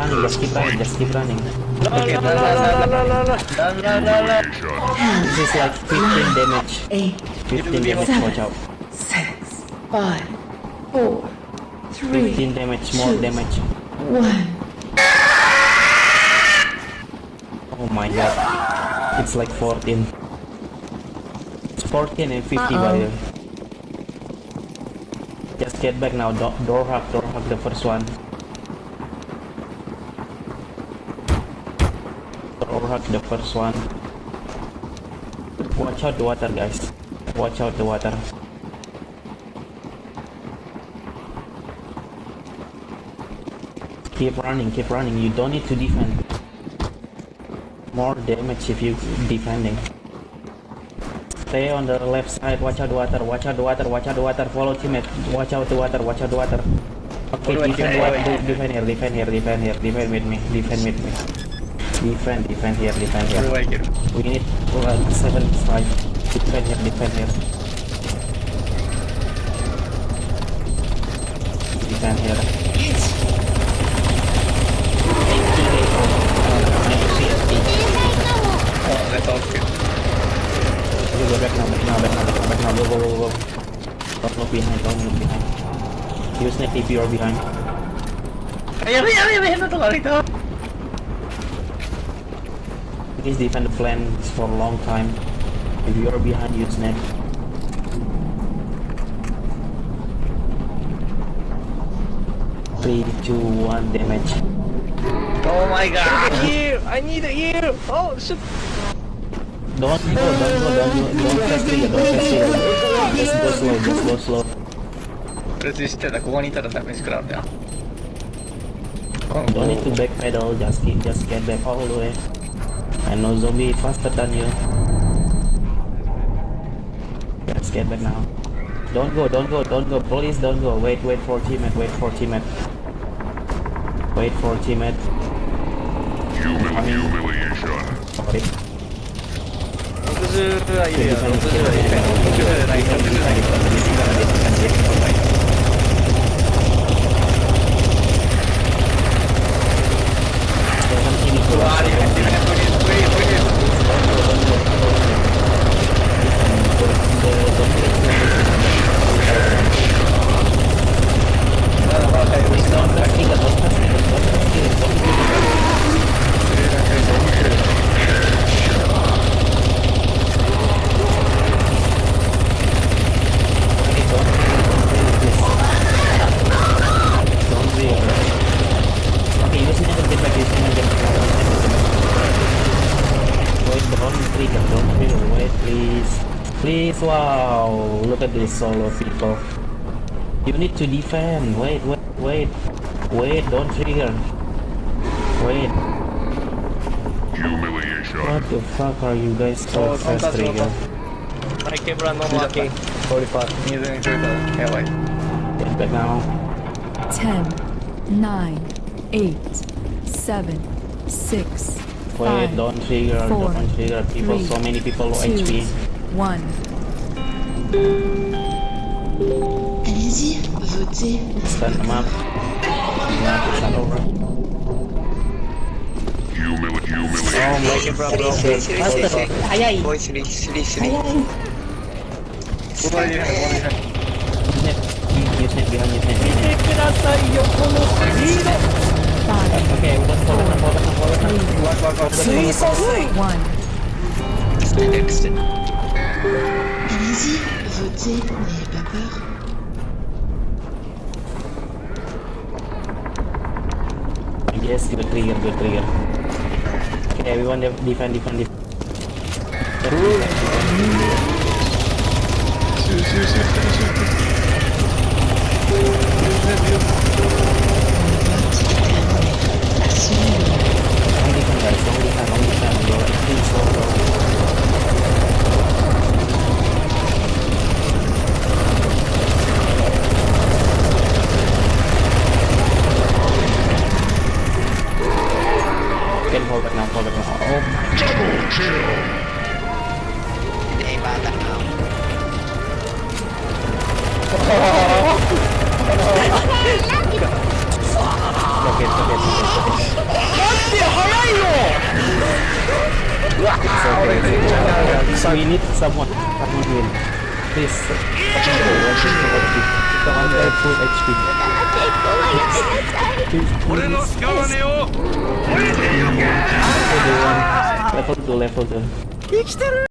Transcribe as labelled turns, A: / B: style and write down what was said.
A: running, let's keep running, Just keep running.
B: Okay, la la la la la la
A: This is like 15 damage. 15 damage, watch out.
C: 6, 5, 4, 3,
A: 15 damage, more damage.
C: 1.
A: Oh my god. It's like 14. It's 14 and 50 uh
C: -oh.
A: by the way. Just get back now, door, door hack, door hack the first one. Hack the first one. Watch out the water, guys. Watch out the water. Keep running, keep running. You don't need to defend. More damage if you defending. Stay on the left side. Watch out the water. Watch out the water. Watch out the water. Follow teammate. Watch out the water. Watch out the water. Okay, defend,
B: teammate.
A: water. De- defend here. Defend here. Defend here. Defend with me. Defend with me. Defend. Defend here. Defend here.
B: I get?
A: We need uh, seven five. Defend here. Defend here. Defend here.
B: Oh, that's all good.
A: Okay, go back now, back now, back now, back now, back now, go, go, go, go. Don't look behind, don't look behind. Use net if you are behind.
B: Ayan, ayan, ayan, ayan, ito ka rito.
A: Please defend the flanks for a long time. If you are behind, you snap. Three, two, one, damage.
B: Oh my god! I need a! I need you. Oh shit!
A: Don't go, don't go, don't go, don't fast it. don't fast it. Just go slow, just go slow.
B: Resisted, aku wanita tetap miss crowd.
A: Don't need to backpedal, just keep, just get back all the way. I know zombie faster than you. Let's get back now. Don't go, don't go, don't go, please don't go. Wait, wait for teammate, wait for teammate. Wait for teammate.
D: Humil- humiliation.
A: Sorry.
B: 60 we
A: don't me away, please. Please, wow, look at this solo people. You need to defend, wait, wait, wait. Wait, don't trigger. Wait.
D: Humiliation.
A: What the fuck are you guys so fast trigger?
B: keep running, uma aqui. 45. He's in the Yeah, wait.
A: Get back now.
E: 10, 9, 8, 7, 6,
A: Wait,
E: do
A: don't trigger,
E: do
A: don't trigger. People,
E: three,
A: so many people low HP.
E: One.
C: Allez-y, votez.
A: Stand them up. Oh, moleque pra bro.
B: Ai, ai. Foi, Siri, Siri, Siri. Ai,
A: ai. You sent behind, you sent behind. Okay,
E: what I'll, I'll
C: One. Votez, n'ayez pas peur.
A: Yes, good trigger, good trigger. Okay, everyone defend, defend, defend. Double kill. They bought that now. ロケットで
D: すロ
B: ケットです待
A: って早いようわっ So we need someone someone win please someone get full HP Left on é left on the left